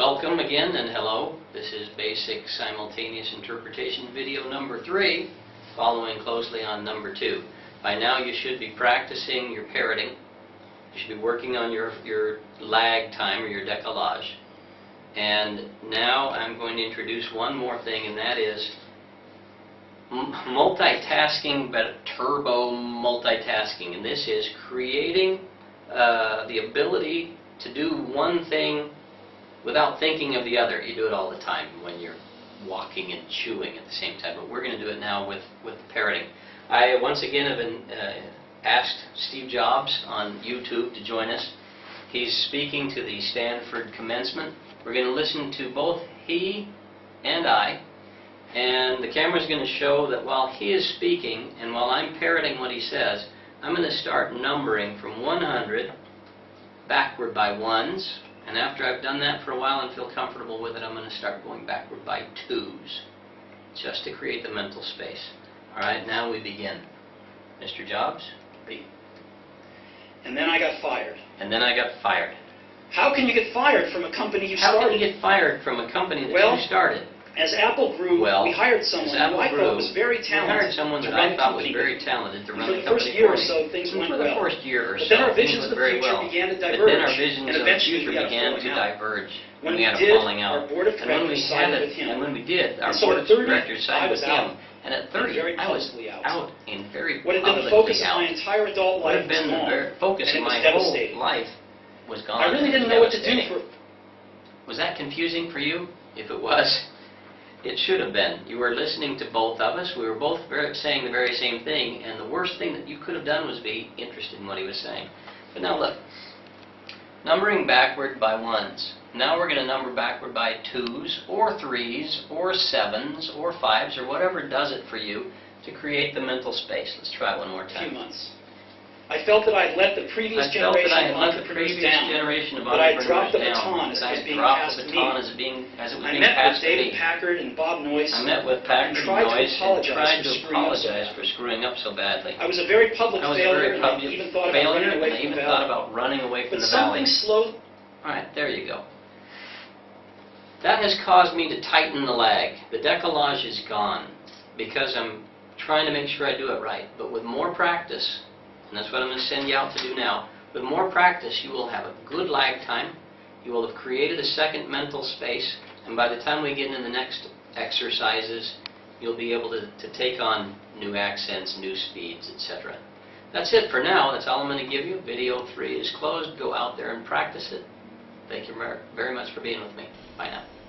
Welcome again and hello, this is basic simultaneous interpretation video number three, following closely on number two. By now you should be practicing your parroting. You should be working on your, your lag time or your décalage. And now I'm going to introduce one more thing, and that is multitasking, but turbo multitasking. And this is creating uh, the ability to do one thing without thinking of the other. You do it all the time when you're walking and chewing at the same time, but we're going to do it now with, with parroting. I once again have been uh, asked Steve Jobs on YouTube to join us. He's speaking to the Stanford commencement. We're going to listen to both he and I, and the camera's going to show that while he is speaking and while I'm parroting what he says, I'm going to start numbering from 100 backward by ones, and after I've done that for a while and feel comfortable with it, I'm going to start going backward by twos, just to create the mental space. All right, now we begin. Mr. Jobs? B. And then I got fired. And then I got fired. How can you get fired from a company you started? How can you get fired from a company that Well, you started? As Apple grew, Well, we hired someone who I grew, thought was very We talented. hired someone that I the thought was company. very talented to run for the the first year or so, things went For the first year or so, then our visions of the very future well. began to diverge. But then our visions of the future we had began to out. diverge. When and we we had a did, falling out. our board of And when we directors had sided it- with him. And when we did, our so board of 30, directors I sided was with out. him. And at 30, very I was out. out and very What had been the focus of my entire adult life have been was the gone. focus of my whole life was gone. I really didn't know what to do Was that confusing for you? If it was, it should have been. You were listening to both of us. We were both ver- saying the very same thing, and the worst thing that you could have done was be interested in what he was saying. But now look, numbering backward by ones. Now we're going to number backward by twos, or threes, or sevens, or fives, or whatever does it for you to create the mental space. Let's try one more time. a few months. I felt that I had let the previous I felt that generation of let the entrepreneurs previous down. generation of But I entrepreneurs dropped the down. baton as it I was being dropped passed the to baton me. as it being as it was I being met with passed to David me. Packard and Bob Noyce. I met with Packard and tried to Noyce and apologize tried for to screwing up so apologize bad. for screwing up so badly. I was a very public I was a failure, very and I public even thought about failure, running and away from even the thought valley. about running away from But the valley. something slow... All right, there you go. That has caused me to tighten the lag. The décalage is gone because I'm trying to make sure I do it right. But with more practice, and that's what I'm going to send you out to do now, with more practice you will have a good lag time, you will have created a second mental space, and by the time we get into the next exercises, you'll be able to, to take on new accents, new speeds, etc. That's it for now. That's all I'm going to give you. Video 3 is closed. Go out there and practice it. Thank you very much for being with me. Bye now.